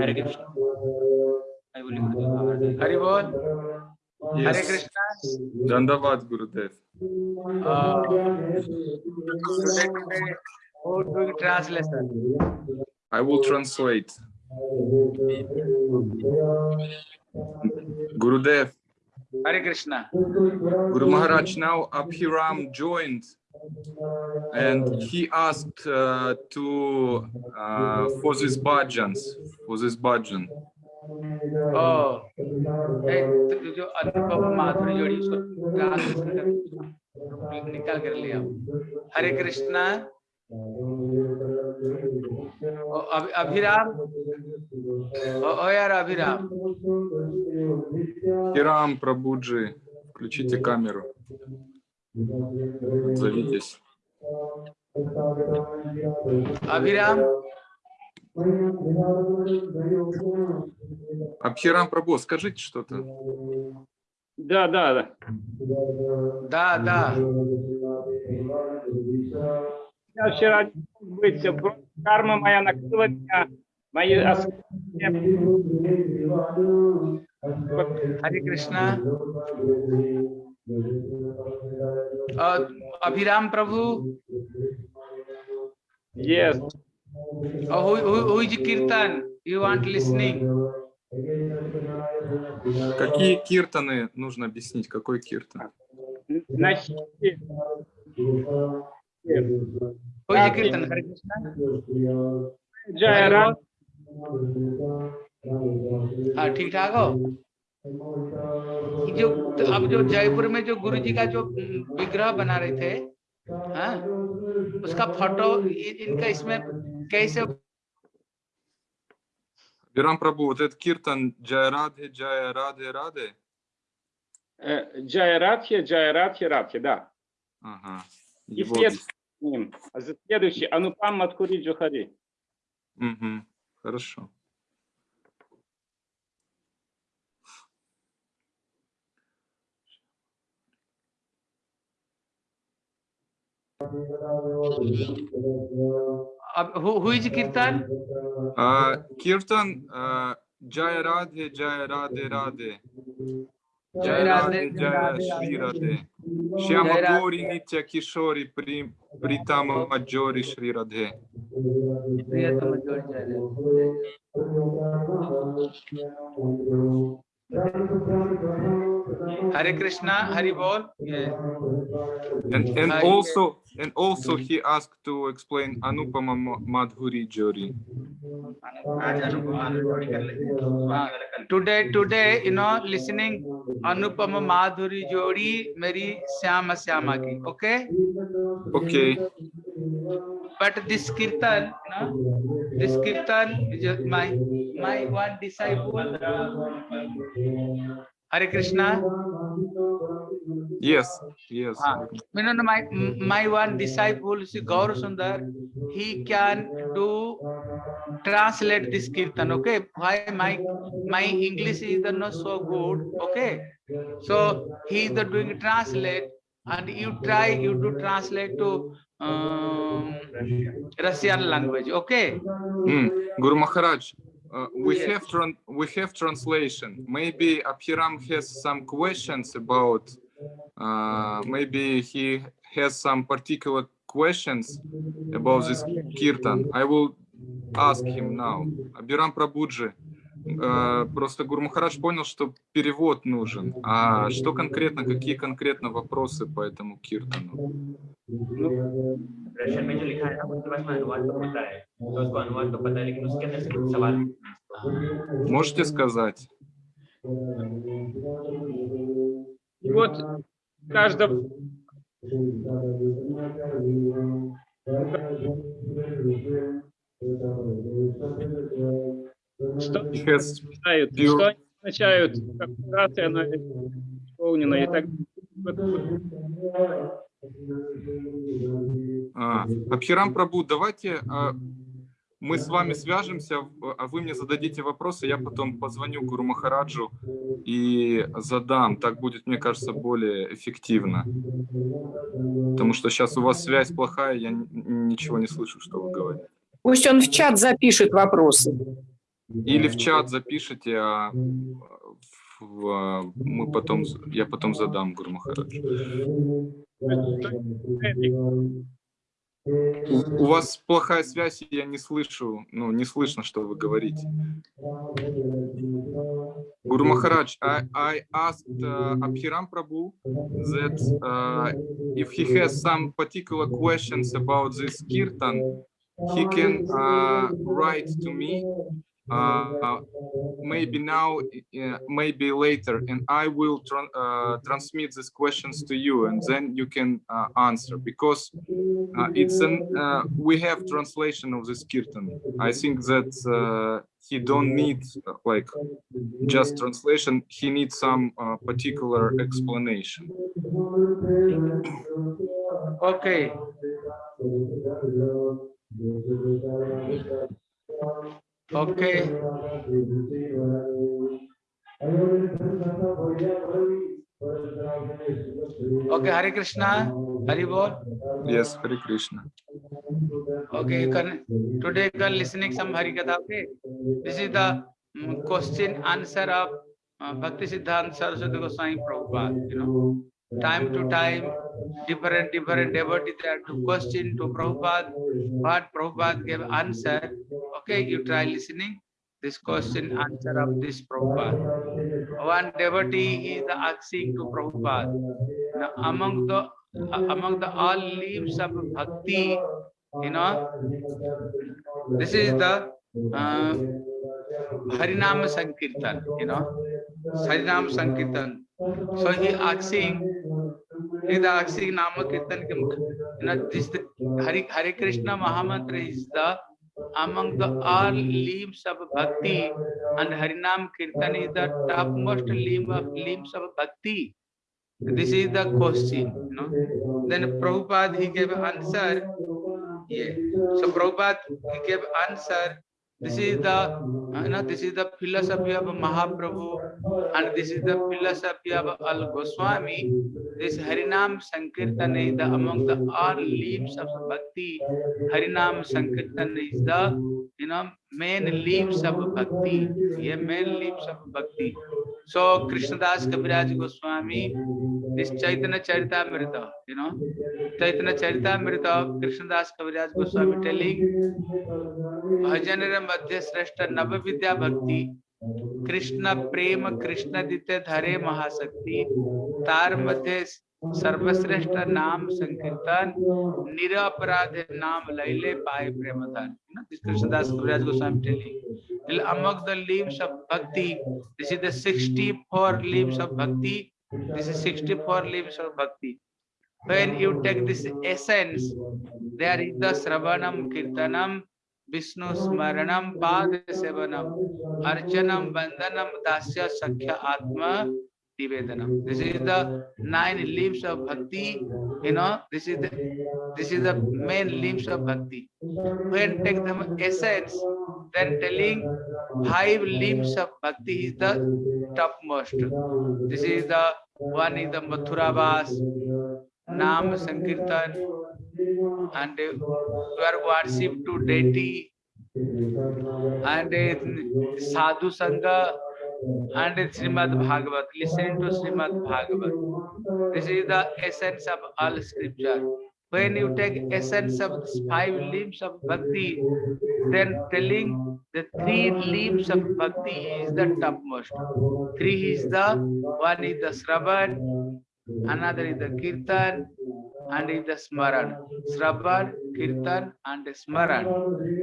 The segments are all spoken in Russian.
हरे कृष्ण हरि बोल हरे कृष्णा धन्यवाद गुरुदेव today, today who doing translation i will translate gurudev hare krishna guru maharaj now abhiram joined and he asked uh, to uh, for this bhajans, for this bhajan. Oh, ए, तो जो अनुपम माधुरी जोड़ी उसको translation कर निकाल कर लिया हरे कृष्णा ओ, अभि- अभिराम ओ, ओ यार अभिराम Хирам Прабуджи, включите камеру. Отзовитесь. Абхирам. Абхирам Прабо, скажите что-то. Да, да, да. Да, да. Я вчера быть, карма моя накрыла меня, мои Хари Кришна. कृष्णा और अभिराम प्रभु Yes. और who, who, who is Kirtan? You want listening? Какие киртаны нужно объяснить? Какой киртан? На хите. Who is Kirtan? Hare Krishna. Джайра. हाँ ठीक ठाक हो जो अब जो जयपुर में जो गुरु जी का जो विग्रह बना रहे थे हाँ उसका फोटो इ- इनका इसमें कैसे Бирам Прабу, вот этот киртан Джая Радхи, Джая Радхи, Радхи. Э, Джайратхи, Джайратхи, Радхи, да. Ага. И Его след- объяс- с ним. А за- Следующий. Анупам Маткури Джухари. Мгм. Хорошо. अब हुई जी कीर्तन? कीर्तन जय राधे जय राधे राधे। जय राधे जय श्री राधे। श्याम गोरी नित्य किशोरी प्रीम प्रीतम मजोरी श्री राधे। प्रियतम मजोरी जय Radhe. Hare Krishna, Hare Bol. Yeah. And, and Hare also and also he asked to explain Anupama Madhuri Jori. Today, today, you know, listening Anupama Madhuri Jori, Mary Shyama Shyama ki. Okay. Okay but this kirtan know this kirtan my my one disciple hare krishna Yes. Yes. Ah. you know my my one disciple is gaur sundar he can do translate this kirtan okay why my my english is not so good okay so he is the doing translate and you try you do translate to um, Russian language. Okay. Mm. Guru Maharaj, uh, we yes. have we have translation. Maybe Abhiram has some questions about. Uh, maybe he has some particular questions about this kirtan. I will ask him now. Abhiram Prabhuji. Э, просто Гурмахарадж понял, что перевод нужен. А что конкретно, какие конкретно вопросы по этому киртану? Можете сказать? Вот каждом каждом что читают, Пью- что они означают, как операция она исполнена и так А, Абхирам Прабу, давайте а, мы с вами свяжемся, а вы мне зададите вопросы, я потом позвоню Гуру Махараджу и задам. Так будет, мне кажется, более эффективно. Потому что сейчас у вас связь плохая, я ничего не слышу, что вы говорите. Пусть он в чат запишет вопросы. Или в чат запишите, а в- а, мы потом, я потом задам Гуру. У у вас плохая связь, и я не слышу, ну, не слышно, что вы говорите. Guru Maharaj, I, I asked uh, Abhiram Prabhu that uh, if he has some particular questions about this kirtan, he can uh, write to me, uh, maybe now, uh, maybe later, and I will uh, transmit these questions to you, and then you can uh, answer because uh, it's an uh, we have translation of this kirtan. I think that he don't need like just translation. He needs some particular explanation. Okay. Okay. Okay, Hare Krishna, Hari Bol. Yes, Hare Krishna. Okay, you can today you can listening some Hari Katha. Okay, this is the mm, question answer of uh, Bhakti Siddhanta Saraswati Goswami Prabhupada. You know, time to time, different different devotees there to question to Prabhupada. What Prabhupada gave answer. Okay, you try listening this question answer of this Prabhupada. One devotee is asking to Prabhupada. Now, among the among the all leaves of bhakti, you know, this is the uh, Harinam Sankirtan, you know, Harinam Sankirtan. So he asking, he asking Nama Kirtan, you know, this the Hare Krishna Mahamantra is the among the all limbs of bhakti and Harinam Kirtan is the topmost limb of limbs of bhakti. This is the question, you know. Then Prabhupada he gave answer. Yeah. So Prabhupada he gave answer. This is the uh, you know, this is the philosophy of Mahaprabhu and this is the philosophy of Al Goswami. This Harinam Sankirtan is the among the all leaves of bhakti. Harinam Sankirtan is the you know main leaves of bhakti. Yeah, main leaves of bhakti. So Krishnadas Kaviraj Goswami, this Chaitanya Charitamrita, you know, Chaitanya Charitamrita, Krishnadas Kaviraj Goswami telling भजन Madhya श्रेष्ठ Navavidya भक्ति कृष्ण प्रेम कृष्ण दिते धरे महाशक्ति तार मध्य सर्वश्रेष्ठ नाम संकीर्तन निरपराध नाम लैले पाए प्रेम धन Krishnadas Kaviraj Goswami telling among the limbs of bhakti this is the 64 limbs of bhakti this is 64 limbs of bhakti when you take this essence there is the Sravanam Kirtanam, Vishnu Smaranam, Pad Sevanam, Archanam, Vandanam, Dasya Sakhya Atma Nivedanam. This is the nine limbs of bhakti. You know, this is the this is the main limbs of bhakti. When take the essence, then telling five limbs of bhakti is the topmost. This is the one is the Mathura Vas, Nam Sankirtan, and uh, you are worship to deity and uh, sadhu sangha and Srimad Bhagavat. Listen to Srimad Bhagavat. This is the essence of all scripture. When you take essence of these five limbs of bhakti, then telling the three limbs of bhakti is the topmost. Three is the one is the Sravan, another is the Kirtan, and is the Smaran. Sravan, Kirtan, and Smaran.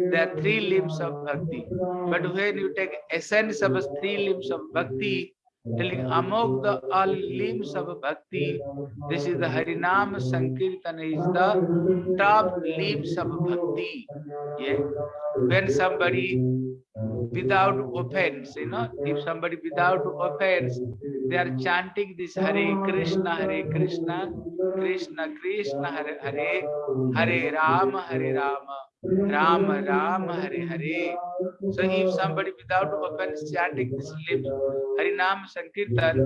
There are three limbs of bhakti. But when you take essence of three limbs of bhakti, telling among the all limbs of bhakti, this is the Harinam Sankirtan is the top limbs of bhakti. Yeah. When somebody without offense, you know, if somebody without offense, they are chanting this Hare Krishna, Hare Krishna, Krishna Krishna, Hare Hare, Hare Rama, Hare Rama, Ram Ram Hare Hare. So if somebody without offense chanting this lips, Harinam Sankirtan,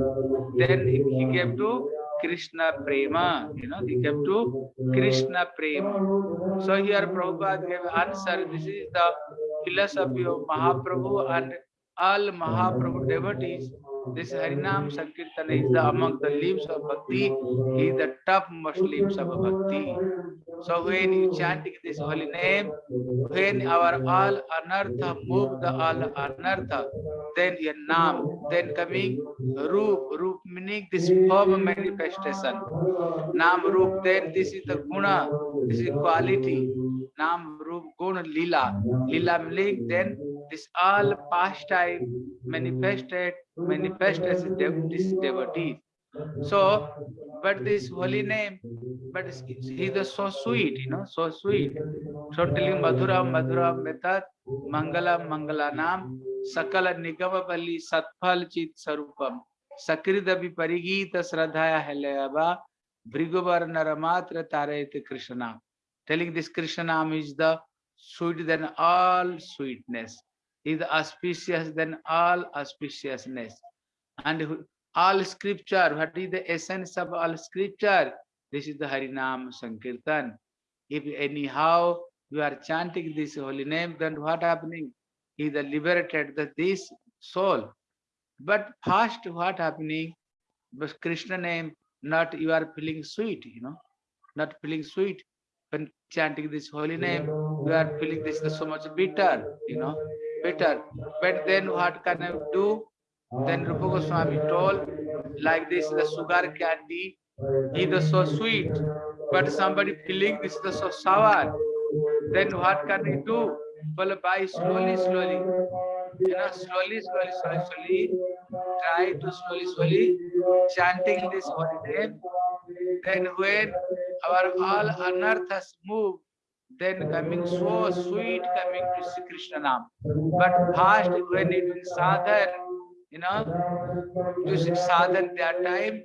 then he gave to Krishna Prema, you know, he gave to Krishna Prema. So here Prabhupada gave answer. This is the philosophy of Mahaprabhu and all Mahaprabhu devotees. This Harinam Sankirtan is the among the limbs of bhakti, He is the topmost limbs of bhakti. So when you chanting this holy name, when our all anartha move the all anartha, then your nam, then coming roop, roop meaning this form manifestation. Nam roop, then this is the guna, this is quality. Nam roop guna lila, lila meaning then this all pastime manifested, manifest as this devotee. So, but this holy name, but he is so sweet, you know, so sweet. So telling Madhura Madhura Metat Mangala Mangala Nam Sakala Nigama Bali Satphal Chit Sarupam Sakridabi Parigita Sradhaya Helayaba Brigubar Naramatra Tarayate Krishna. Telling this Krishna is the sweet than all sweetness, is auspicious than all auspiciousness. And all scripture, what is the essence of all scripture? This is the Harinam Sankirtan. If anyhow you are chanting this holy name, then what happening? He the liberated the this soul. But first what happening? But Krishna name, not you are feeling sweet, you know, not feeling sweet. When chanting this holy name, you are feeling this is so much bitter, you know, bitter. But then what can I do? Then Rupa Goswami told, like this, the sugar candy is so sweet, but somebody feeling this is so sour. Then what can we do? Well, by slowly, slowly, you know, slowly, slowly, slowly, slowly, try to slowly, slowly chanting this holy name. Then when our all anarthas move, then coming so sweet coming to Sri Krishna Nam. But first when it is sadhan, you know, to sadhan that time,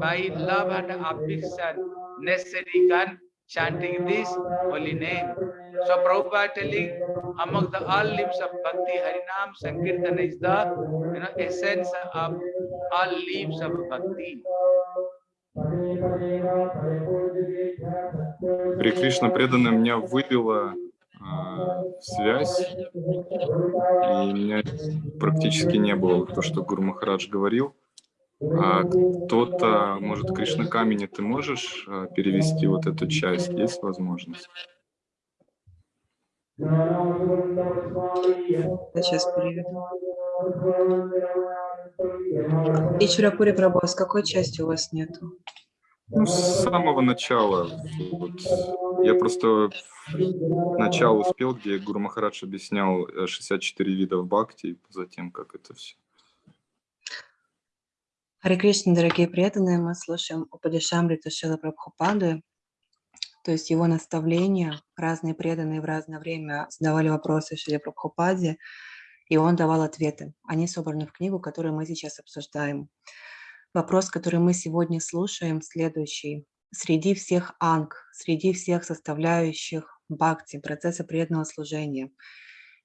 by love and affection, necessary can chanting this holy name. So Prabhupada telling among the all limbs of bhakti, Harinam Sankirtan is the you know essence of all limbs of bhakti. При Кришна преданная меня выбила а, связь, и меня практически не было то, что Гуру Махарадж говорил. А кто-то, может, Кришна Камени, ты можешь а, перевести вот эту часть? Есть возможность? Сейчас переведу. И Чурапури Прабhu, а с какой части у вас нету? Ну, с самого начала. Вот. Я просто начало успел, где Гуру Махарадж объяснял э, 64 видов бхакти, и затем как это все. Харе Кришна, дорогие преданные, мы слушаем Упадешамриту Шила Прабхупады, то есть его наставления. Разные преданные в разное время задавали вопросы Шиле Прабхупаде, и он давал ответы. Они собраны в книгу, которую мы сейчас обсуждаем. Вопрос, который мы сегодня слушаем, следующий. Среди всех анг, среди всех составляющих бхакти, процесса преданного служения,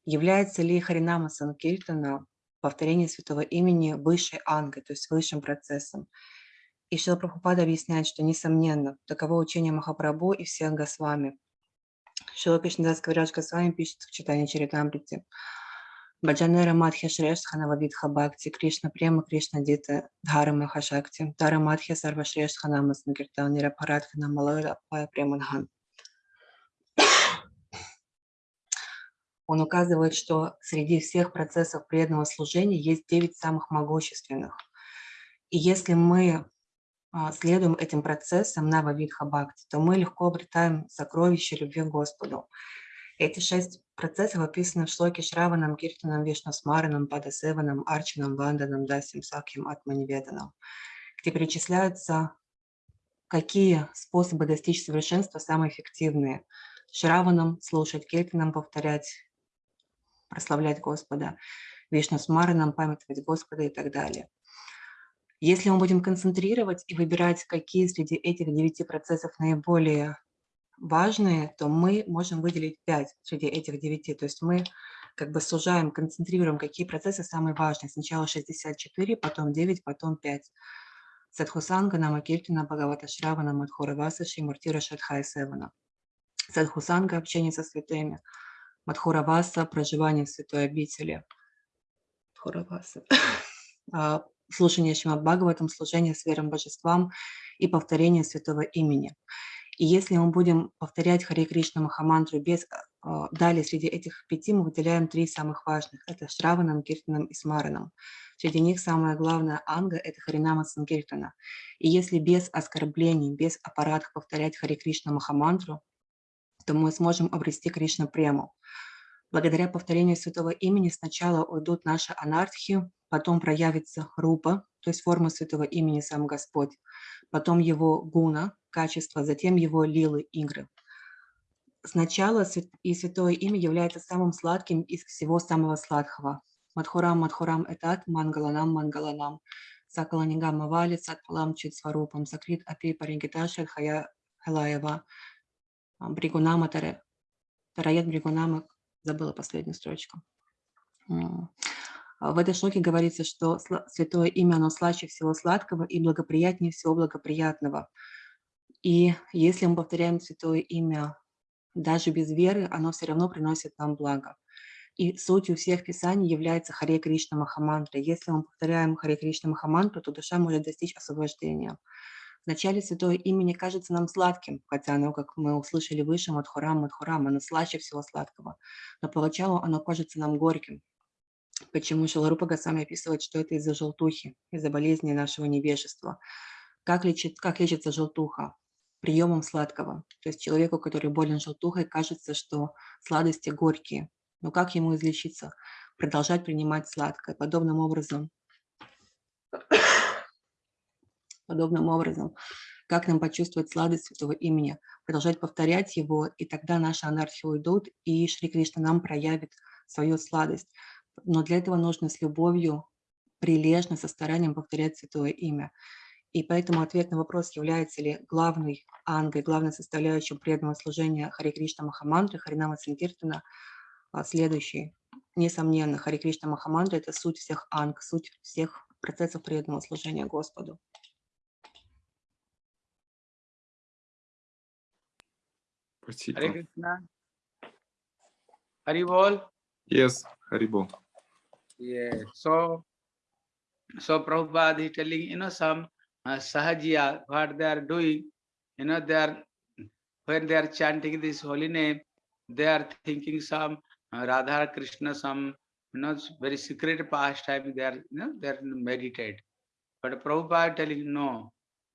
является ли Харинама Санкиртана, повторение святого имени, высшей ангой, то есть высшим процессом? И Шила Прабхупада объясняет, что, несомненно, таково учение Махапрабху и всех Госвами. Шила Кришнадас Кавирадж Госвами пишет в читании Чаритамрити. Баджанера Мадхя Шрештха Нававидха Бхакти, Кришна Према Кришна Дита Дхара Махашакти, Дара Мадхя Сарва Шрештха Намас Нагиртан Нирапарадха Намалайла Пая Преманхан. Он указывает, что среди всех процессов преданного служения есть девять самых могущественных. И если мы а, следуем этим процессам Нававидха Бхакти, то мы легко обретаем сокровище любви к Господу. Эти шесть процессов описаны в шлоке Шраванам, Киртанам, Вишнох смаранам, Падасеванам, Арчанам, Ванданам, Дасьям, Сакхьям, Атманиведанам, где перечисляются, какие способы достичь совершенства самые эффективные. Шраванам слушать, Киртанам повторять, прославлять Господа, Вишнох смаранам памятовать Господа и так далее. Если мы будем концентрировать и выбирать, какие среди этих девяти процессов наиболее важные, то мы можем выделить 5 среди этих 9. То есть мы как бы сужаем, концентрируем, какие процессы самые важные. Сначала 64, потом 9, потом 5. Садхусанга, Намакиртина, Бхагавата Шравана, Мадхураваса, Шимуртира, Шадхай Севана. Садхусанга – общение со святыми. Мадхураваса – проживание в святой обители. Мадхураваса. А, Слушание Шримад Бхагаватам, служение сферам божествам и повторение святого имени. И если мы будем повторять Харе Кришна Махамантру без а, далее среди этих пяти мы выделяем три самых важных. Это Шраванам, Киртанам и Смаранам. Среди них самое главное анга – это Харинама Санкиртана. И если без оскорблений, без аппаратов повторять Харе Кришна Махамантру, то мы сможем обрести Кришна прему. Благодаря повторению святого имени сначала уйдут наши анархии, потом проявится рупа, то есть форма святого имени сам Господь, потом его гуна, качество, затем его лилы, игры. Сначала и святое имя является самым сладким из всего самого сладкого. Мадхурам, Мадхурам, Этат, Мангаланам, Мангаланам, Сакаланигам, Мавали, Сатпалам, Читсварупам, Закрит, Апи, Парингиташа, Хая, Хелаева, Бригунама, Таре, Тараят Бригунама, забыла последнюю строчку. А В этой шлоке говорится, что святое имя, оно слаще всего сладкого и благоприятнее всего благоприятного. И если мы повторяем святое имя даже без веры, оно все равно приносит нам благо. И сутью всех писаний является Харе Кришна Махамантра. Если мы повторяем Харе Кришна Махамантру, то душа может достичь освобождения. Вначале святое имя не кажется нам сладким, хотя оно, как мы услышали выше, Мадхурам, Мадхурам, оно слаще всего сладкого. Но поначалу оно кажется нам горьким. Почему Шаларупа Госвами описывает, что это из-за желтухи, из-за болезни нашего невежества. Как, лечит, как лечится желтуха? Приемом сладкого. То есть человеку, который болен желтухой, кажется, что сладости горькие. Но как ему излечиться? Продолжать принимать сладкое. Подобным образом, подобным образом, как нам почувствовать сладость святого имени? Продолжать повторять его, и тогда наши анархии уйдут, и Шри Кришна нам проявит свою сладость. Но для этого нужно с любовью, прилежно, со старанием повторять святое имя. И поэтому ответ на вопрос, является ли главной ангой, главной составляющей преданного служения Харе Кришна Махамантры, Харинама Санкиртана, а, следующий. Несомненно, Харе Кришна Махамантра – это суть всех анг, суть всех процессов преданного служения Господу. Спасибо. Hari Bol. Yes, Харибо. Yeah. So, so Prabhupada is telling, you know, some uh, Sahajiya, what they are doing, you know, they are, when they are chanting this holy name, they are thinking some uh, Radha Krishna, some, you know, very secret pastime, they are, you know, they are meditate. But Prabhupada telling, no,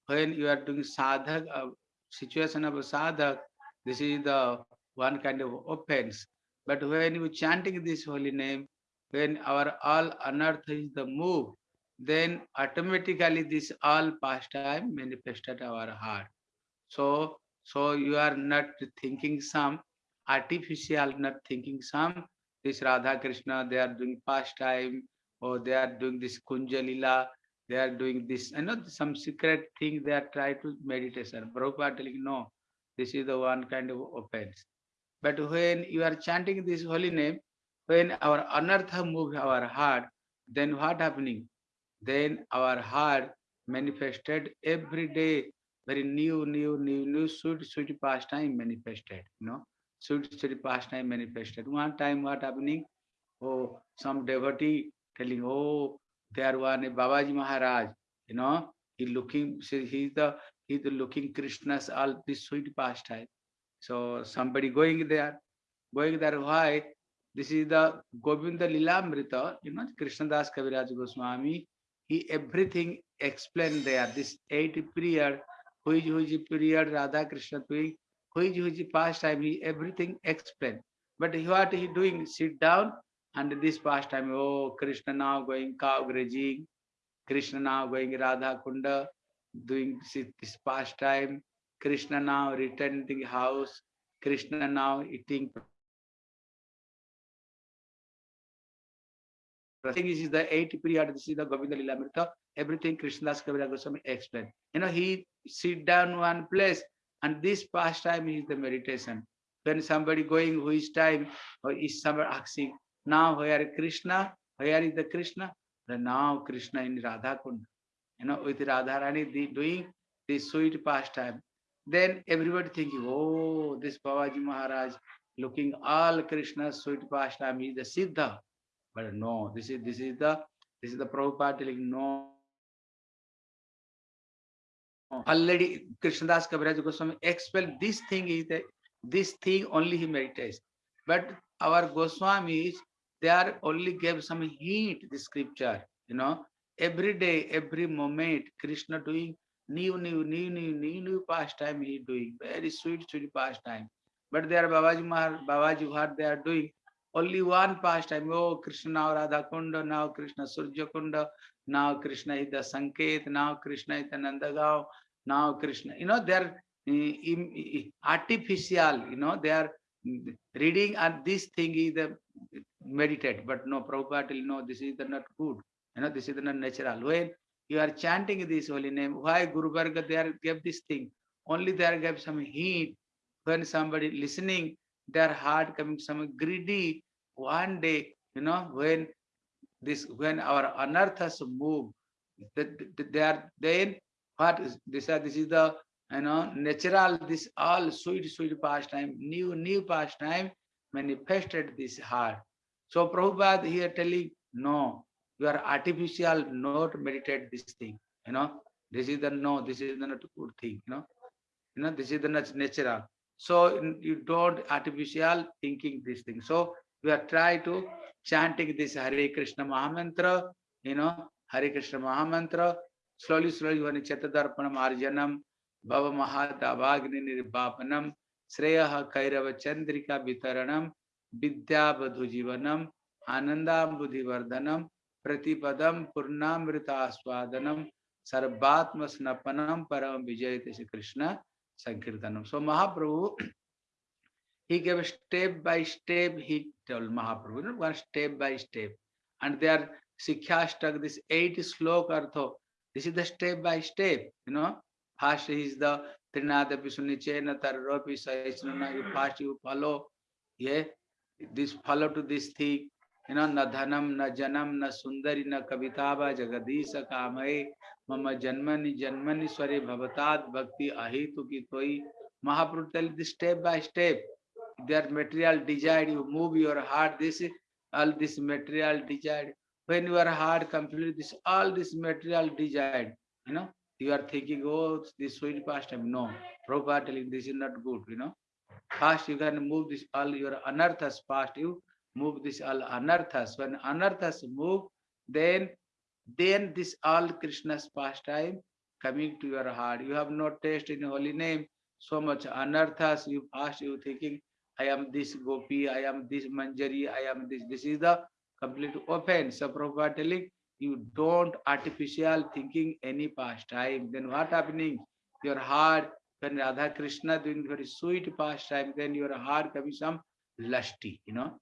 when you are doing sadhak, uh, situation of sadhak, this is the one kind of offense. But when you chanting this holy name, when our all unearth is the move, then automatically this all pastime manifested our heart. So, so you are not thinking some artificial, not thinking some this Radha Krishna, they are doing pastime, or they are doing this Kunjalila, they are doing this, I know some secret thing they are trying to meditation. Prabhupada telling no, this is the one kind of offense. But when you are chanting this holy name, when our anartha move our heart, then what happening? Then our heart manifested every day, very new, new, new, new, sweet, sweet pastime manifested, you know, sweet, sweet pastime manifested. One time what happening? Oh, some devotee telling, oh, there one Babaji Maharaj, you know, he looking, he's the, he's the looking Krishna's all this sweet pastime. So somebody going there, going there, why? This is the Govinda Lilamrita, you know, Krishnadas Kaviraj Goswami. He everything explained there. This eight period, which which period Radha Krishna doing, which which pastime, he everything explained. But what he doing? Sit down and this pastime, oh Krishna now going cow grazing, Krishna now going Radha Kunda, doing this pastime, Krishna now returning house, Krishna now eating. I think this is the eight period, this is the Govinda Lilamrita, everything Krishnadas Kaviraj Goswami explained. You know, he sit down one place And this pastime is the meditation. When somebody going who is time, or is somebody asking, now where is Krishna? Where is the Krishna? Then now Krishna in Radha Kund. You know, with Radharani the, doing this sweet pastime. Then everybody thinking, oh, this Babaji Maharaj looking all Krishna's sweet pastime is the Siddha. But no, this is this is the this is the Prabhupada telling no. Already Krishnadas Kaviraj Goswami expelled this thing is the this thing only he meditates. But our Goswamis, they are only gave some hint the scripture, you know. Every day, every moment, Krishna doing new, new, new, new, new, new pastime he doing. Very sweet, sweet pastime. But there Babaji Mahar, Babaji what they are doing, only one pastime. Oh, Krishna now Radha Kunda, now Krishna Surya Kunda, now Krishna is the Sanket, now Krishna is the now Krishna. You know, they're uh, artificial, you know, they are reading and this thing is the meditate, but no, Prabhupada will know this is the not good, you know, this is the not natural. When you are chanting this holy name, why Guru Varga they are gave this thing? Only they are gave some heat. When somebody listening, their heart coming some greedy. One day, you know, when this when our anarthas move, that they are then what is this? This is the you know natural. This all sweet sweet pastime, new new pastime manifested this heart. So Prabhupada here telling no, you are artificial, not meditate this thing. You know, this is the no, this is the not good thing. You know, you know, this is the natural. So you don't artificial thinking this thing. So we are try to chanting this Hare Krishna Mahamantra, you know, Hare Krishna Mahamantra, slowly, slowly, when Chetadarpanam Arjanam, Bhava Mahadavagni Nirvapanam, Sreya Kairava Chandrika Vitaranam, Vidya Badhu Jivanam, Anandam Buddhivardhanam, Pratipadam Purnamrita Aswadanam, Sarvatma Snapanam Param Vijayate Krishna Sankirtanam. So Mahaprabhu, he gave step by step, he told Mahaprabhu, one step by step. And there Sikhyastak, this eight slok artho, this is the step by step, you know. First is the Trinada Pisunichena Tararopi Sahisnana, you first you follow, yeah, this follow to this thing, you know, na dhanam, na janam, na sundari, na kavitava, jagadisa kamai, मम जन्मनि जन्मनि स्वरे भवतात भक्ति अहितु की तोई Mahaprabhu tell this step by step there material desire you move your heart this all this material desire when you heart complete this all this material desire you know you are thinking go this sweet pastime no Prabhupada telling this is not good you know fast you can move this all your anarthas past you move this all anarthas when anarthas move then then this all Krishna's pastime coming to your heart. You have no taste in holy name, so much anarthas you past you thinking, I am this gopi, I am this manjari, I am this. This is the complete offense. So Prabhupada telling you don't artificial thinking any pastime. Then what happening? Your heart, when Radha Krishna doing very sweet pastime, then your heart coming some lusty, you know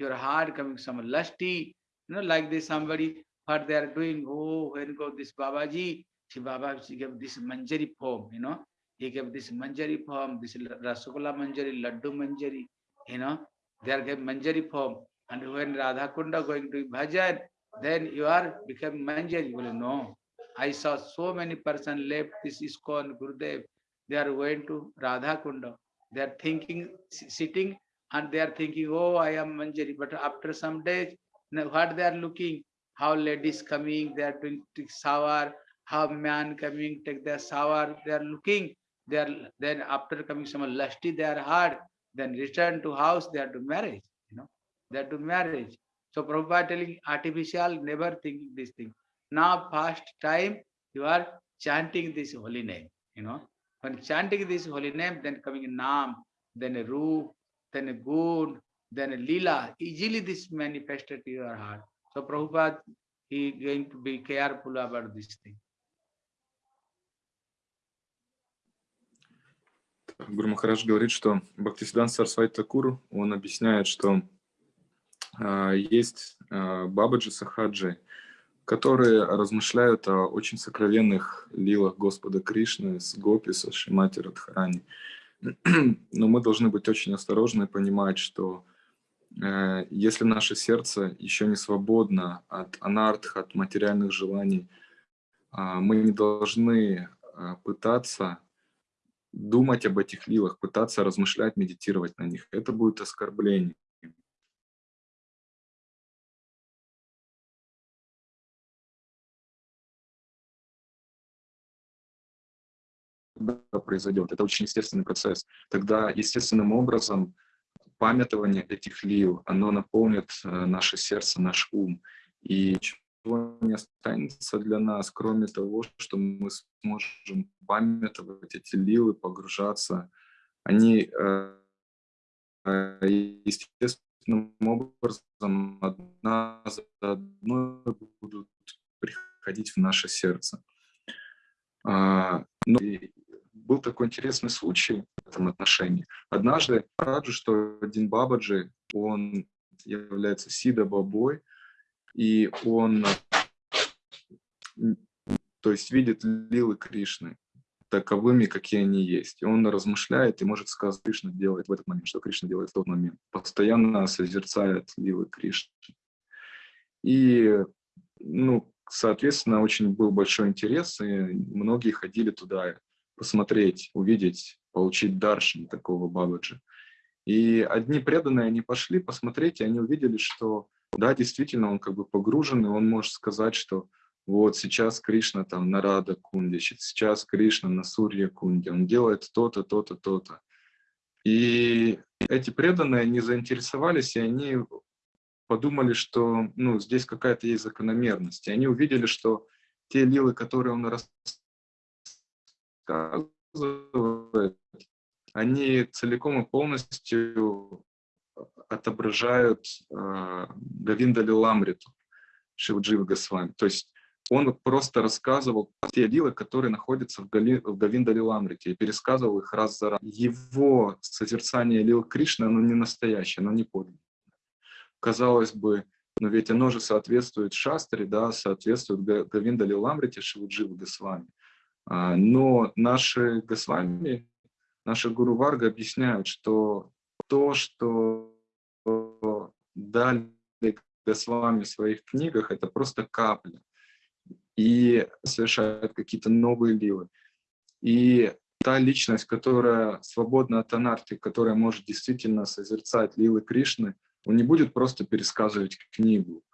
your heart coming some lusty, you know, like this somebody, what they are doing, oh, when go this Babaji, she Babaji gave this manjari form, you know, he gave this manjari form, this Rasagola manjari, Laddu manjari, you know, they are gave manjari form. And when Radha Kunda going to bhajan, then you are become manjari. Well, no, I saw so many person left this ISKCON Gurudev. They are going to Radha Kunda. They are thinking, sitting and they are thinking, oh, I am Manjari. But after some days, what they are looking, how ladies coming, they are doing shower, how man coming, take their shower, they are looking, they are then after coming some lusty, they are hard, then return to house, they are to marriage, you know, they are to marriage. So Prabhupada telling artificial, never thinking this thing. Now past time, you are chanting this holy name, you know. When chanting this holy name, then coming Nam, then a Roop, then a good, then a lila. Easily this manifested to your heart. So Prabhupada, he going to be careful about this thing. Гуру Махарадж говорит, что Бхактисидан Сарсвати Такур, он объясняет, что э, есть э, Бабаджи Сахаджи, которые размышляют о очень сокровенных лилах Господа Кришны с Гопи, со Шимати Радхарани. Но мы должны быть очень осторожны и понимать, что если наше сердце еще не свободно от анартх, от материальных желаний, э, мы не должны э, пытаться думать об этих лилах, пытаться размышлять, медитировать на них. Это будет оскорбление. произойдет. Это очень естественный процесс. Тогда естественным образом памятование этих лил, оно наполнит э, наше сердце, наш ум. И ничего не останется для нас, кроме того, что мы сможем памятовать эти лилы, погружаться. Они э, естественным образом одна за одной будут приходить в наше сердце. А, но был такой интересный случай в этом отношении. Однажды, раджу, что один Бабаджи, он является Сида Бабой, и он, то есть, видит лилы Кришны таковыми, какие они есть. И он размышляет и может сказать, Кришна делает в этот момент, что Кришна делает в тот момент. Постоянно созерцает лилы Кришны. И, ну, соответственно, очень был большой интерес, и многие ходили туда посмотреть, увидеть, получить даршин такого Бабаджи. И одни преданные, они пошли посмотреть, и они увидели, что да, действительно, он как бы погружен, и он может сказать, что вот сейчас Кришна там на Рада Кунде, сейчас Кришна на Сурья Кунде, он делает то-то, то-то, то-то. И эти преданные, они заинтересовались, и они подумали, что ну, здесь какая-то есть закономерность. И они увидели, что те лилы, которые он рассказывает, они целиком и полностью отображают э, Гавинда Лиламриту, Шивджива Госвами. То есть он просто рассказывал те лилы, которые находятся в, Гали, в Гавинда Лиламрите, и пересказывал их раз за раз. Его созерцание лил Кришны, оно не настоящее, оно не подлинное. Казалось бы, но ведь оно же соответствует Шастре, да, соответствует Гавинда Лиламрите, Шивджива Госвами. А, но наши Госвами, наши Гуру Варга объясняют, что то, что дали Госвами в своих книгах, это просто капля. И совершают какие-то новые ливы. И та личность, которая свободна от анархии, которая может действительно созерцать лилы Кришны, он не будет просто пересказывать книгу,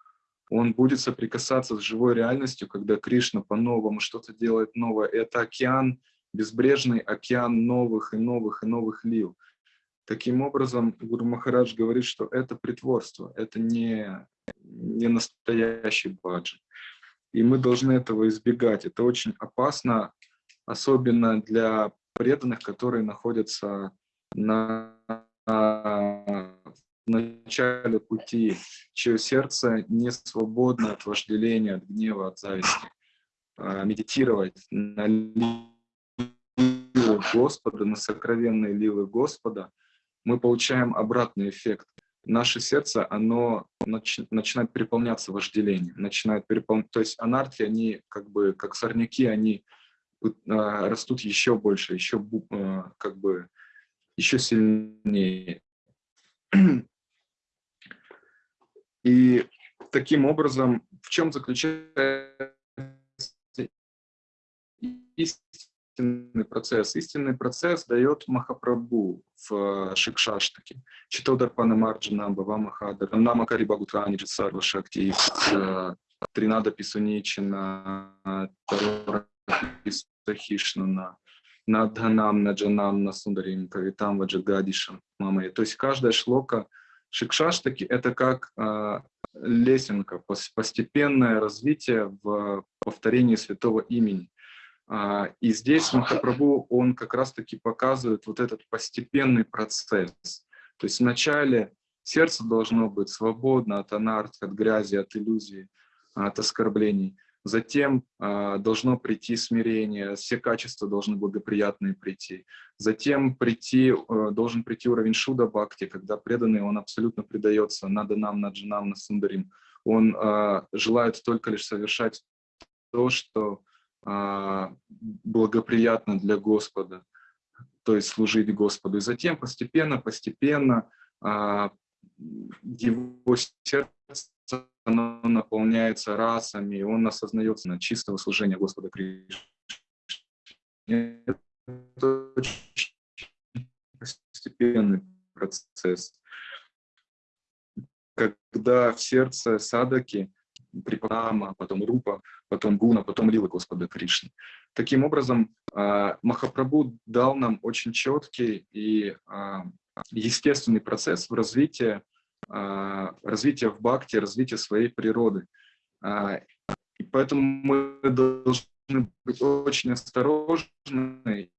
он будет соприкасаться с живой реальностью, когда Кришна по-новому что-то делает новое. Это океан, безбрежный океан новых и новых и новых лил. Таким образом, Гуру Махарадж говорит, что это притворство, это не, не настоящий баджи. И мы должны этого избегать. Это очень опасно, особенно для преданных, которые находятся на начале пути, чье сердце не свободно от вожделения, от гнева, от зависти. А, медитировать на лилы Господа, на сокровенные лилы Господа, мы получаем обратный эффект. Наше сердце, оно нач, начинает переполняться вожделением, начинает переполнять, то есть анархи, они как бы, как сорняки, они э, растут еще больше, еще э, как бы, еще сильнее. И таким образом, в чем заключается истинный процесс? Истинный процесс дает Махапрабху в Шикшаштаке. Читодар Марджина, Бава Махадара, Нама Карибагутрани, Сарва Шакти, Тринада Писуничина, Тарора Писахишнана, Надханам, Наджанам, Насундарим, Кавитам, Ваджагадишам, Мамай. То есть каждая шлока Шикшаштаки — это как э, лесенка, постепенное развитие в повторении святого имени. Э, и здесь Махапрабху, он как раз-таки показывает вот этот постепенный процесс. То есть вначале сердце должно быть свободно от анарт, от грязи, от иллюзий, от оскорблений. Затем э, должно прийти смирение, все качества должны благоприятные прийти. Затем прийти, э, должен прийти уровень шуда бхакти, когда преданный, он абсолютно предается наданам, наджанам, насундарим. он а, желает только лишь совершать то, что а, благоприятно для Господа, то есть служить Господу. И затем постепенно, постепенно а, его сердце оно наполняется расами, он осознается на чистого служения Господа Кришны. Это очень постепенный процесс. Когда в сердце садаки, припрама, потом рупа, потом гуна, потом лила Господа Кришны. Таким образом, а, Махапрабху дал нам очень четкий и а, естественный процесс в развитии, развития в бхакти, развития своей природы. И поэтому мы должны быть очень осторожны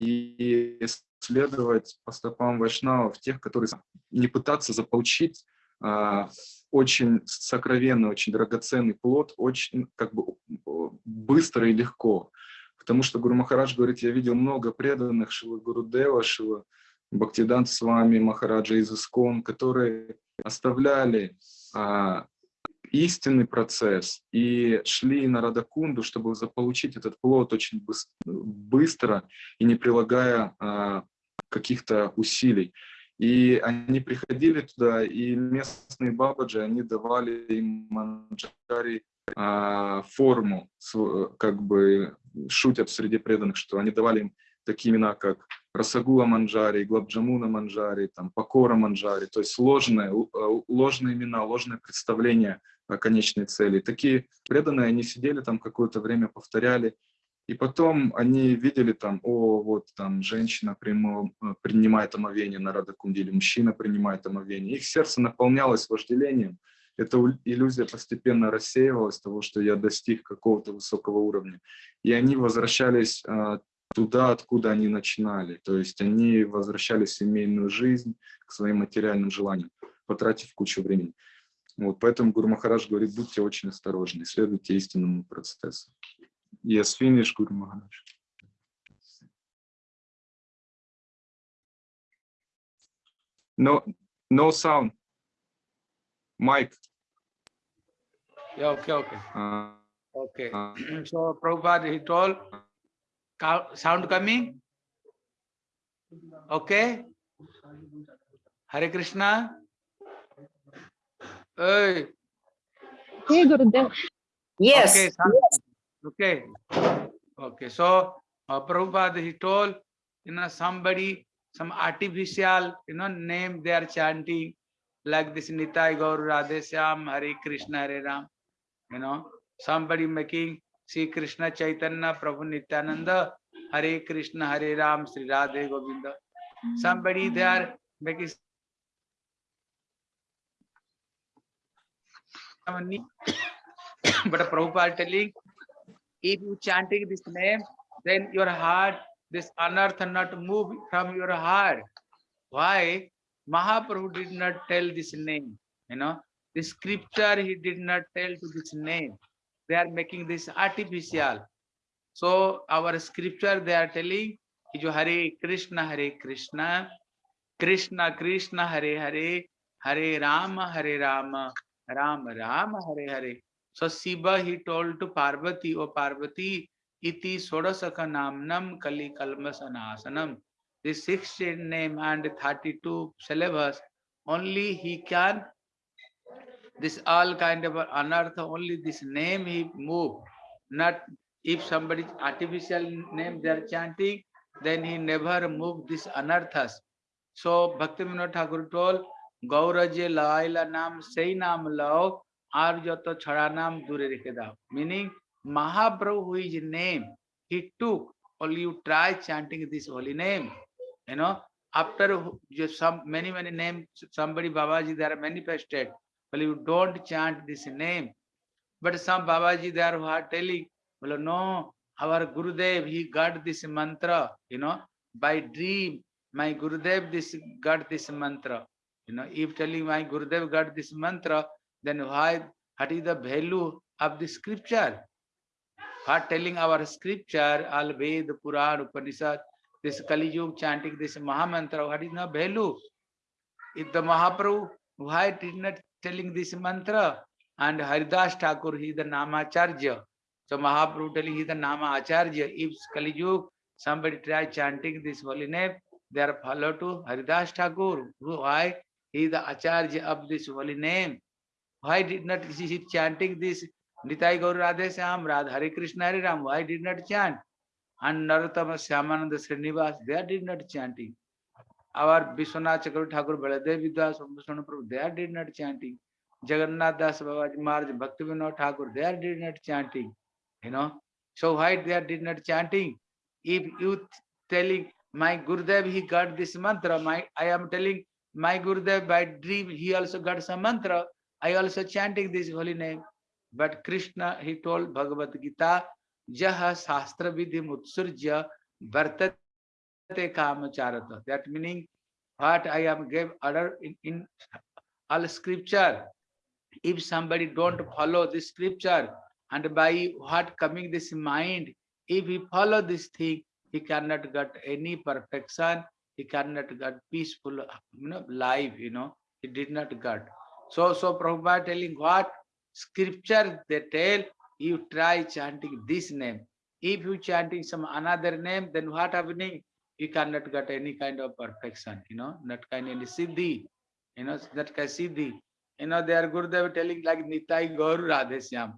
и следовать по стопам вайшнавов, тех, которые не пытаться заполучить а, очень сокровенный, очень драгоценный плод, очень как бы быстро и легко. Потому что Гуру Махарадж говорит, я видел много преданных Шива Гурудева, Шива Бхактидан с вами, Махараджа из Искон, которые оставляли а, истинный процесс и шли на Радакунду, чтобы заполучить этот плод очень быстро и не прилагая а, каких-то усилий. И они приходили туда, и местные бабаджи, они давали им манджари а, форму, как бы шутят среди преданных, что они давали им такие имена, как Расагула Манджари, Глабджамуна Манджари, там, Покора Манджари, то есть ложные, ложные имена, ложное представление о конечной цели. Такие преданные, они сидели там какое-то время, повторяли, и потом они видели там, о, вот там женщина прямо, принимает омовение на Радакунде, мужчина принимает омовение. Их сердце наполнялось вожделением. Эта иллюзия постепенно рассеивалась того, что я достиг какого-то высокого уровня. И они возвращались а, туда, откуда они начинали. То есть они возвращались в семейную жизнь, к своим материальным желаниям, потратив кучу времени. Вот, поэтому Гуру Махарадж говорит, будьте очень осторожны, следуйте истинному процессу. Yes, finish, Maharaj. No, no sound. Mike. Yeah, okay, okay. Uh, Okay. uh, so Prabhupada, he told, sound coming? Okay? Hare Krishna? Hey, Yes. okay, sound- okay. Okay, so uh, Prabhupada, he told, you know, somebody, some artificial, you know, name they are chanting, like this Nitai Gaur Radhe Shyam, Hare Krishna, Hare Ram, you know, somebody making Sri Krishna Chaitanya, Prabhu Nityananda, Hare Krishna, Hare Ram, Sri Radhe Govinda. Somebody they are making but Prabhupada telling, if you chanting this name, then your heart, this unearth not move from your heart. Why? Mahaprabhu did not tell this name, you know. The scripture he did not tell to this name. They are making this artificial. So our scripture they are telling, is Hare Krishna, Hare Krishna, Krishna Krishna, Hare Hare, Hare Rama, Hare Rama, Rama Rama, Hare Hare. So Shiva he told to Parvati, O Parvati, iti sodasaka namnam kali kalmasanasanam. This 16 name and 32 syllabus, only he can, this all kind of unearth only this name he move not if somebody's artificial name they are chanting then he never move this anarthas so bhakti vinod thakur told gauraje laila naam sei naam lao ar jato chhara naam dure rekhe dao meaning mahaprabhu who is name he took all you try chanting this holy name you know after just some many many names somebody babaji there are manifested but you don't chant this name but some babaji they are who are telling well no our gurudev he got this mantra you know by dream my gurudev this got this mantra you know, if telling my Gurudev got this mantra, then why, what is the value of the scripture? What telling our scripture, all Ved, Puran, Upanishad, this Kali Yuga chanting this Mahamantra, what is the value? If the Mahaprabhu, why did not telling this mantra? and Haridas Thakur, he is the Namacharya. So Mahaprabhu telling he is the Nama Acharya. If Kali Yuga, somebody try chanting this holy name, they are follow to Haridas Thakur. Why? He is the Acharya of this holy name. Why did not he he chanting this Nitai Gaur Radhe Syam, Radha Hare Krishna Hare Ram? Why did not chant? And Narottama Syamananda Srinivas, they did not chanting. Our Vishwanath Chakravarti Thakur Baladev Vidas Prabhu, they are did not chanting. Jagannath Das Babaji Maharaj Bhakti Vinod Thakur, they are did not chanting. You know, so why they are did not chanting? If you telling my Gurudev, he got this mantra, my I am telling my Gurudev by dream, he also got some mantra. I also chanting this holy name. But Krishna, he told Bhagavad Gita, Jaha Shastra Vidhi Mutsurja Vartate Kamacharata. That meaning what I am gave order in, in all scripture. If somebody don't follow this scripture and by what coming this mind, if he follow this thing, he cannot get any perfection, he cannot get peaceful you know, life, you know, he did not get. So, so Prabhupada telling what scripture they tell, you try chanting this name. If you chanting some another name, then what happening? You cannot get any kind of perfection, you know, not kind of any siddhi, you know, that kind of siddhi. You know, they are Gurudev telling like Nitai Gaur Radhesyam.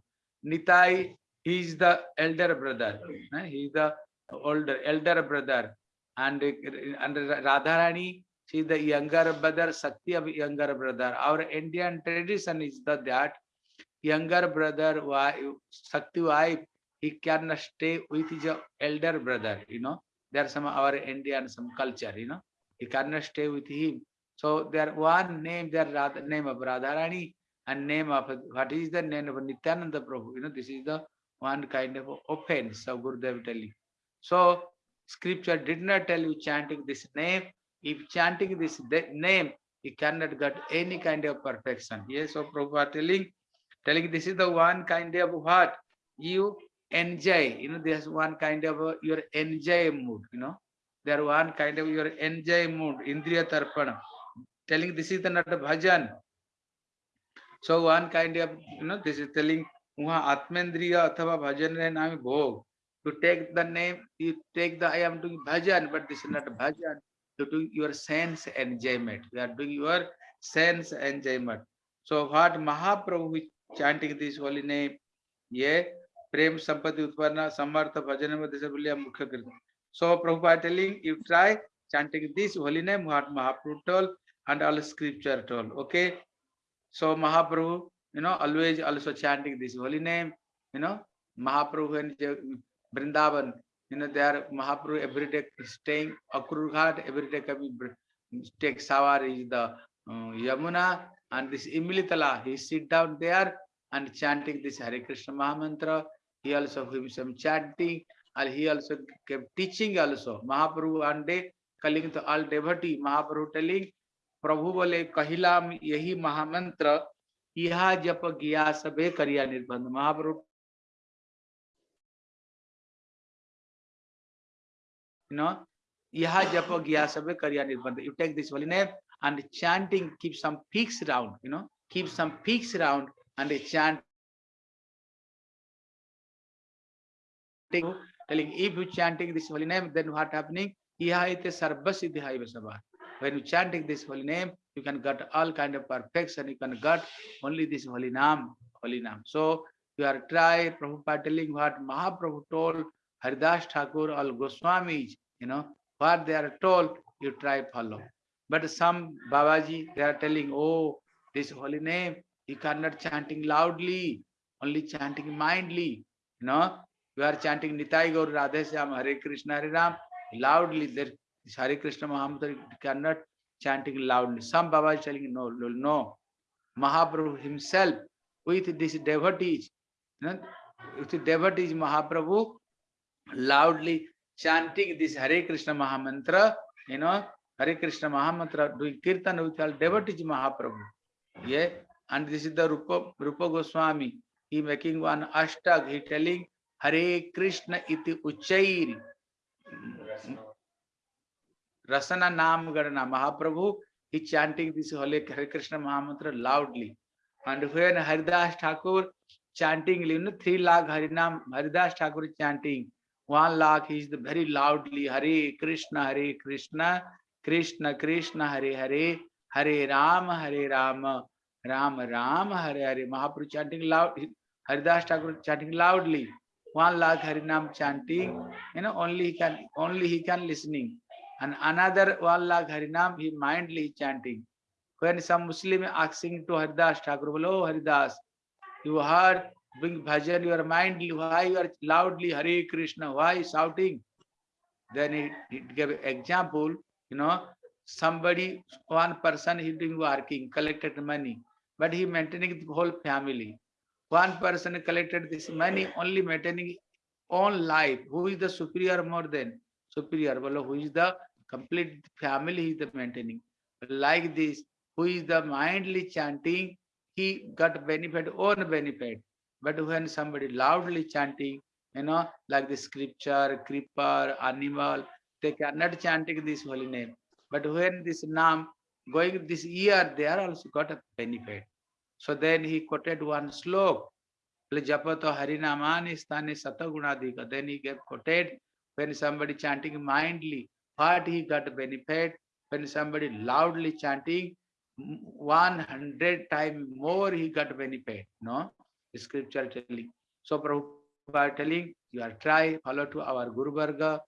Nitai, he is the elder brother. eh, He is the older elder brother. And, and Radharani, she is the younger brother, Sakti younger brother. Our Indian tradition is that, that younger brother, Sakti wife, he can stay with his elder brother, you know. There are some our Indian some culture, you know. He cannot stay with him. So there one name, there Radha, name of Radharani and name of what is the name of Nityananda Prabhu. You know, this is the one kind of offense of Gurudev telling. So scripture did not tell you chanting this name. If chanting this name, you cannot get any kind of perfection. Yes, so Prabhupada telling, telling this is the one kind of what you enjoy. You know, there's one kind of uh, your enjoy mood. You know, there one kind of your enjoy mood. Indriya tarpana. Telling this is the not a bhajan. So one kind of you know this is telling वहाँ आत्मेंद्रिय अथवा भजन रे नाम भोग to take the name you take the I am doing bhajan but this is not bhajan you doing your sense enjoyment you are doing your sense enjoyment so what Mahaprabhu is chanting this holy name ये Prem, Sampati, Utparna, Samartha, Bhajanam, Desapulya, Mukhya Kirtan. So Prabhupada telling, you try chanting this holy name, Mahaprabhu told, and all scripture told, okay? So Mahaprabhu, you know, always also chanting this holy name, you know, Mahaprabhu and Vrindavan, you know, they are Mahaprabhu every day staying, Akurghat, every day, every day take Savar is the uh, Yamuna, and this Imilitala, he sit down there and chanting this Hare Krishna Mahamantra he also himself chanting and he also kept teaching also Mahaprabhu one day calling to all devotee Mahaprabhu telling प्रभु बोले कहिलाम यही महामंत्र यह जप गया सबे करिया निर्बंध महाप्रभु know यह जप गया सबे करिया निर्बंध you take this holy name and chanting keep some peaks round you know keep some peaks round and they chant telling if you chanting this holy name then what happening? When you chanting this holy name you can get all kind of perfection you can get only this holy name holy name so you are try Prabhupada telling what Mahaprabhu told Haridas Thakur all Goswamis you know what they are told you try follow. But some Babaji they are telling oh this holy name you cannot chanting loudly only chanting mindly you know you are chanting Nitai Gaura Radhe Shyam Hare Krishna Hare Rama loudly there Hare Krishna mahamantra can not chanting loudly some baba calling no no Mahaprabhu himself with this devotees with devotees Mahaprabhu loudly chanting this Hare Krishna mahamantra you know हरे कृष्ण महामंत्र डूइंग कीर्तन with all डेवर्टीज महाप्रभु ये and this is the rupa rupa goswami. He making one ashtag he telling हरे कृष्ण इति उच्चैर। रसना नाम गणना। महाप्रभु ही chanting this होले Hare Krishna mahamantra loudly and when Haridas Thakur chanting live three lakh Hari nam Haridas Thakur chanting one lakh is the very loudly Hare Krishna Hare Krishna Krishna Krishna Hare Hare Hare Rama Hare Rama Rama Rama Hare Hare Mahaprabhu chanting loud Haridas Thakur chanting loudly One lakh Harinam chanting, you know, only he can, only he can listening. And another one lakh Harinam, he mindly chanting. When some Muslim asking to Haridas Thakur, "Oh Haridas, you heard doing bhajan, you are mindly, why you are loudly Hare Krishna, why shouting? Then he, he gave example, you know, somebody, one person he doing working, collected money, but he maintaining the whole family. One person collected this money, only maintaining own life. Who is the superior more than superior? Well, who is the complete family is the maintaining? Like this, who is the mindly chanting, he got benefit, own benefit. But when somebody loudly chanting, you know, like the scripture, creeper, animal, they cannot chanting this holy name. But when this name going this year, they are also got a benefit. So then he quoted one slok. Japato Harinamani Stani Satagunadika. Then he gave quoted when somebody chanting mindly, what he got benefit, when somebody loudly chanting, 100 times more he got benefit. No? Scripture telling. So Prabhupada telling, you are try, follow to our Guru Varga,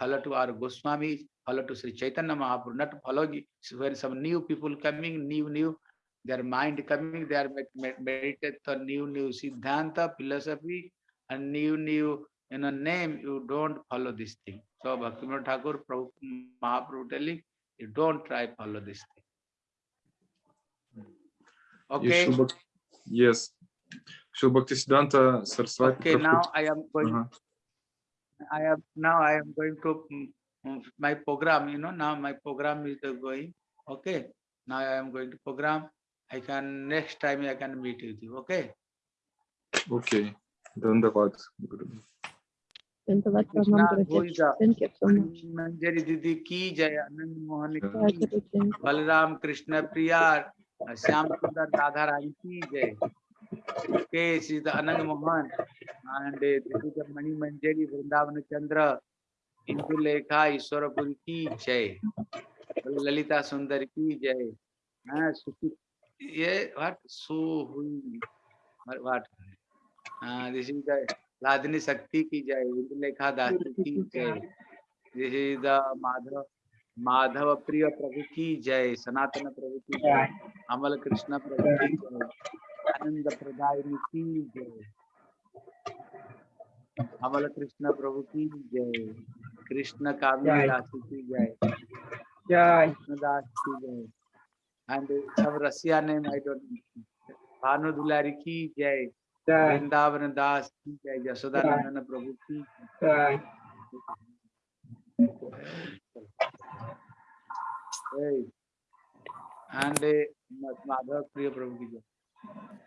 follow to our Goswami, follow to Sri Chaitanya Mahaprabhu, not follow when some new people coming, new, new, their mind coming, they are meditating. meditate for new, new Siddhanta, philosophy, and new, new you know, name, you don't follow this thing. So Bhaktivinoda Thakur, Prabhu, Mahaprabhu telling, you don't try follow this thing. Okay. Yes. So Shil Saraswati. Okay, now I am going. Uh -huh. I am now I am going to mm, my program. You know now my program is going. Okay, now I am going to program. I can next time I can meet with you. Okay. Okay. धन्यवाद धन्यवाद मंजरी दीदी की जय आनंद मोहन की बलराम कृष्ण प्रिया श्याम सुंदर राधा Ki की Okay, This is the Anand Mohan and this is the Mani Manjari Vrindavan Chandra Indulekha Ishwarapuri ki jai Lalita Sundar ki jai हाँ सुशील ये what so हुई what हाँ this is the लादनी शक्ति की जय इंदुलेखा दासी की जय this is the माधव माधव प्रिय प्रभु की जय सनातन प्रभु की जय अमल कृष्ण प्रभु की जय आनंद प्रदायिनी की जय अमल कृष्ण प्रभु की जय कृष्ण कामिनी दासी की जय Jai. कृष्णदास की जय and some Chavrasya name, I don't know. Bhanu Dulari ki jai. Vrindavan Das ki jai. Yasoda Yasodanandana Prabhu ki jai. And Madhav Priya Prabhu ki jai.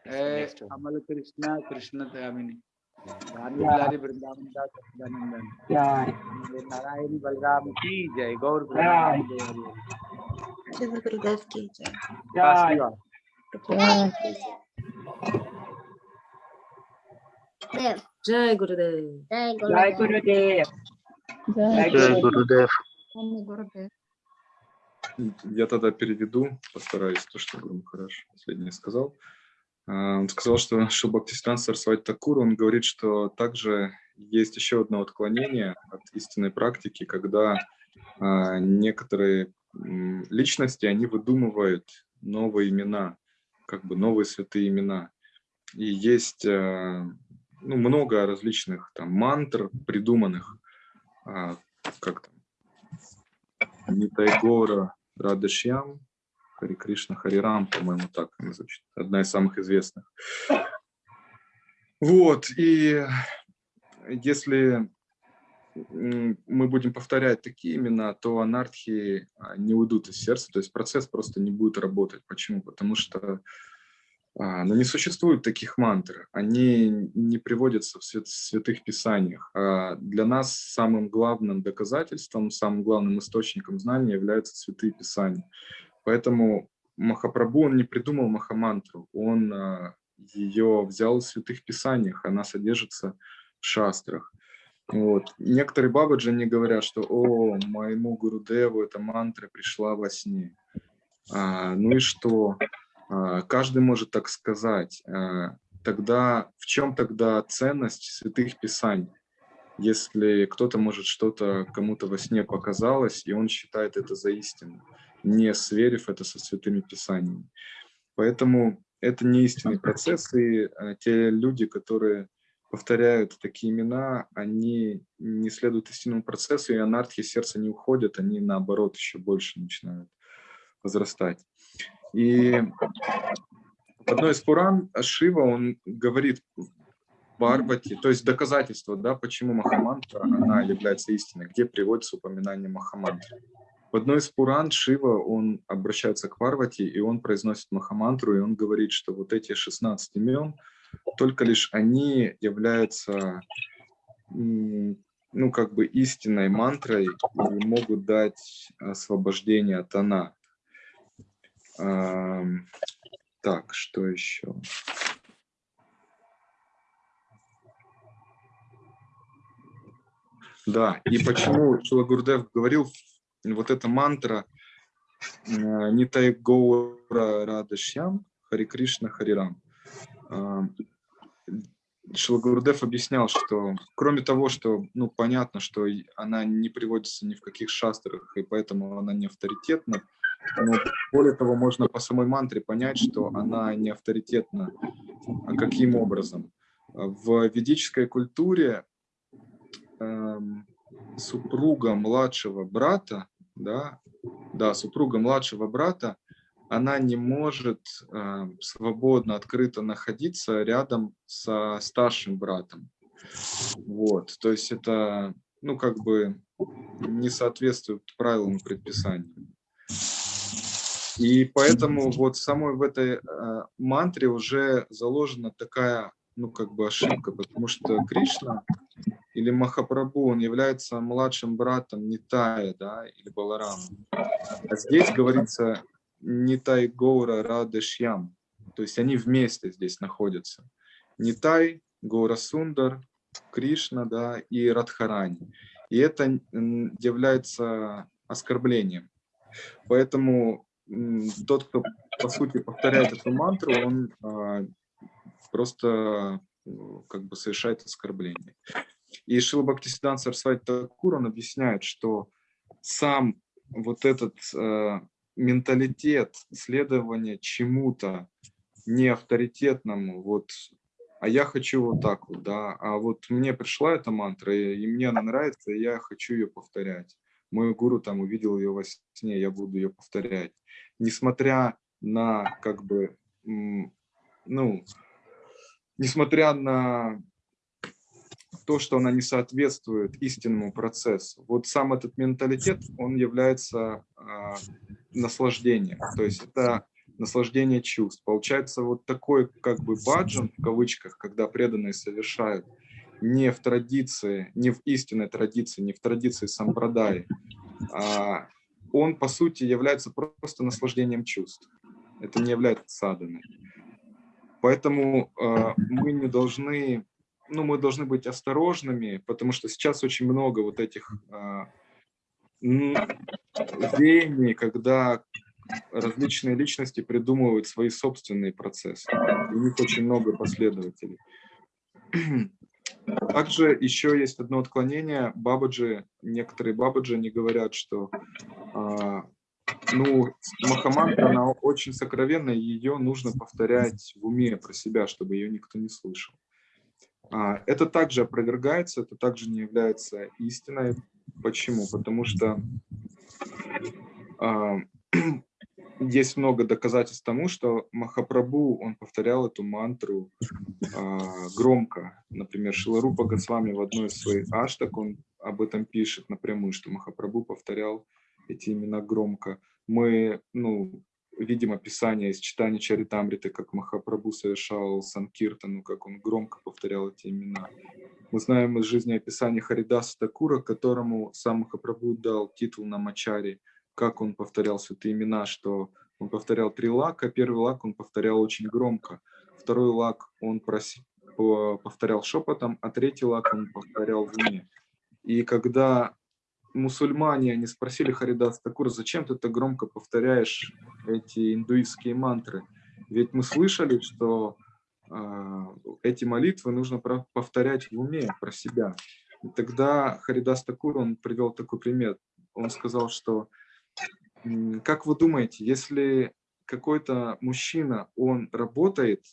Hey, Amal Krishna, Krishna Dhamini. jai. Narayani Balram ki jai, Gaur की जय Jai. Bizim burada öfkeyeceğiz. Ya. Gurudev. Jai Gurudev. Jai Gurudev. Jai Gurudev. Я тогда переведу, постараюсь, то, что Гуру Махараш последнее сказал. А, он сказал, что Шилбхактистан Сарсвати Такур, он говорит, что также есть еще одно отклонение от истинной практики, когда а, некоторые личности, они выдумывают новые имена, как бы новые святые имена. И есть а, ну, много различных там мантр придуманных, а, как там, Нитайгора Радашьям, Хари Кришна Харирам, по-моему, так она звучит. Одна из самых известных. Вот, и если мы будем повторять такие имена, то анархии а, не уйдут из сердца, то есть процесс просто не будет работать. Почему? Потому что а, ну, не существует таких мантр, они не приводятся в свят- святых писаниях. А для нас самым главным доказательством, самым главным источником знания являются святые писания. Поэтому Махапрабху, он не придумал Махамантру, он ее взял в святых писаниях, она содержится в шастрах. Вот. Некоторые бабаджи не говорят, что «О, моему Гурудеву эта мантра пришла во сне». А, ну и что? А, каждый может так сказать. А, тогда в чем тогда ценность святых писаний? Если кто-то может что-то кому-то во сне показалось, и он считает это за истину, не сверив это со святыми писаниями. Поэтому это не истинный процесс, и а, те люди, которые повторяют такие имена, они не следуют истинному процессу, и анархии сердца не уходят, они наоборот еще больше начинают возрастать. И в одной из Пуран Шива, он говорит Парвати, то есть доказательство, да, почему Махамантра, она является истиной, где приводится упоминание Махамантры. В одной из Пуран Шива, он обращается к Парвати, и он произносит Махамантру, и он говорит, что вот эти 16 имен, только лишь они являются, ну, как бы истинной мантрой и могут дать освобождение от она. Так, что еще? Да, и почему Шилагурдев говорил, вот эта мантра э, Нитай Гоура Радашьям, Хари Кришна Харирам. Шилагурдев объяснял, что кроме того, что, ну, понятно, что она не приводится ни в каких шастрах, и поэтому она не авторитетна, но более того, можно по самой мантре понять, что она не авторитетна. А каким образом? В ведической культуре эм, супруга младшего брата, да, да, супруга младшего брата, она не может э, свободно, открыто находиться рядом со старшим братом. Вот, то есть это, ну, как бы не соответствует правилам предписания. И поэтому вот самой в этой э, мантре уже заложена такая, ну, как бы ошибка, потому что Кришна или Махапрабху, он является младшим братом Нитая, да, или Баларама. А здесь говорится Нитай Гоура Радешьям, то есть они вместе здесь находятся. Нитай, Гоура Сундар, Кришна, да, и Радхарани. И это является оскорблением. Поэтому тот, кто, по сути, повторяет эту мантру, он а, просто как бы совершает оскорбление. И Шила Бхактисидан Сарсвати Такур, он объясняет, что сам вот этот э, менталитет следования чему-то не авторитетному, вот, а я хочу вот так вот, да, а вот мне пришла эта мантра, и, и мне она нравится, и я хочу ее повторять. Мой гуру там увидел ее во сне, я буду ее повторять. Несмотря на, как бы, ну, несмотря на то, что она не соответствует истинному процессу. Вот сам этот менталитет, он является э, наслаждением. То есть это наслаждение чувств. Получается вот такой как бы баджан, в кавычках, когда преданные совершают не в традиции, не в истинной традиции, не в традиции сампрадай, а он по сути является просто наслаждением чувств. Это не является саданой. Поэтому э, мы не должны ну, мы должны быть осторожными, потому что сейчас очень много вот этих а, веяний, когда различные личности придумывают свои собственные процессы. У них очень много последователей. Также еще есть одно отклонение. Бабаджи, некоторые бабаджи не говорят, что а, ну, Махамантра, она очень сокровенная, ее нужно повторять в уме про себя, чтобы ее никто не слышал. А, это также опровергается, это также не является истиной. Почему? Потому что а, есть много доказательств тому, что Махапрабху, он повторял эту мантру а, громко. Например, Шиларупа Госвами в одной из своих аштак, он об этом пишет напрямую, что Махапрабху повторял эти имена громко. Мы, ну, видим описание из читания Чаритамриты, как Махапрабху совершал Санкиртану, как он громко повторял эти имена. Мы знаем из жизни описания Харидаса Такура, которому сам Махапрабху дал титул на Мачари, как он повторял святые имена, что он повторял три лака. Первый лак он повторял очень громко. Второй лак он проси- по- повторял шепотом, а третий лак он повторял в уме. И когда мусульмане, они спросили Харидас Такур, зачем ты так громко повторяешь эти индуистские мантры? Ведь мы слышали, что а, эти молитвы нужно повторять в уме про себя. И тогда Харидас Такур, он привел такой пример. Он сказал, что как вы думаете, если какой-то мужчина, он работает,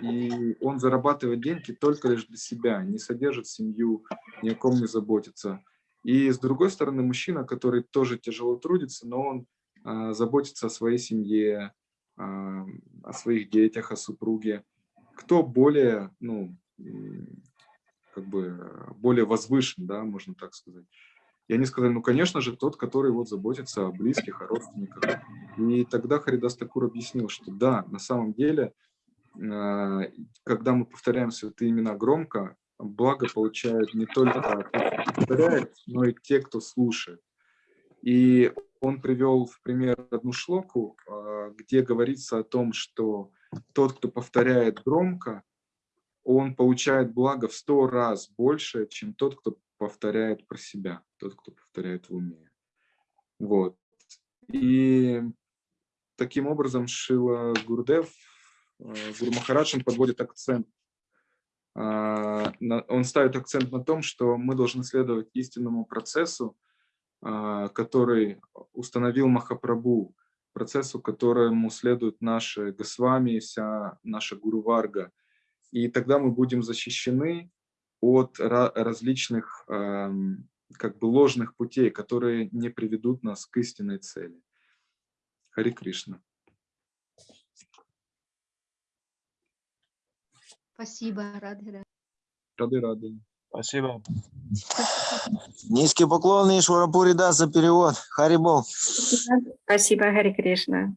и он зарабатывает деньги только лишь для себя, не содержит семью, ни о ком не заботится. И с другой стороны, мужчина, который тоже тяжело трудится, но он а, заботится о своей семье, а, о своих детях, о супруге. Кто более, ну, как бы э, более возвышен, да, можно так сказать. И они сказали, ну, конечно же, тот, который вот заботится о близких, о родственниках. И тогда Харидас Такур объяснил, что да, на самом деле, э, когда мы повторяем святые имена громко, благо получают не только повторяет, но и те, кто слушает. И он привел в пример одну шлоку, э, где говорится о том, что тот, кто повторяет громко, он получает благо в сто раз больше, чем тот, кто повторяет про себя, тот, кто повторяет в уме. Вот. И таким образом Шила Гурдев, э, Гуру подводит акцент. А, Он ставит акцент на том, что мы должны следовать истинному процессу, а, который установил Махапрабху, процессу, которому следуют наши Госвами, вся наша Гуру Варга. И тогда мы будем защищены от ра- различных эм, как бы ложных путей, которые не приведут нас к истинной цели. Хари Кришна. Спасибо, Радхира. Рады рады. Спасибо. Низкий поклон Ишвара Пурида за перевод. Харибол. Спасибо, Хари Кришна.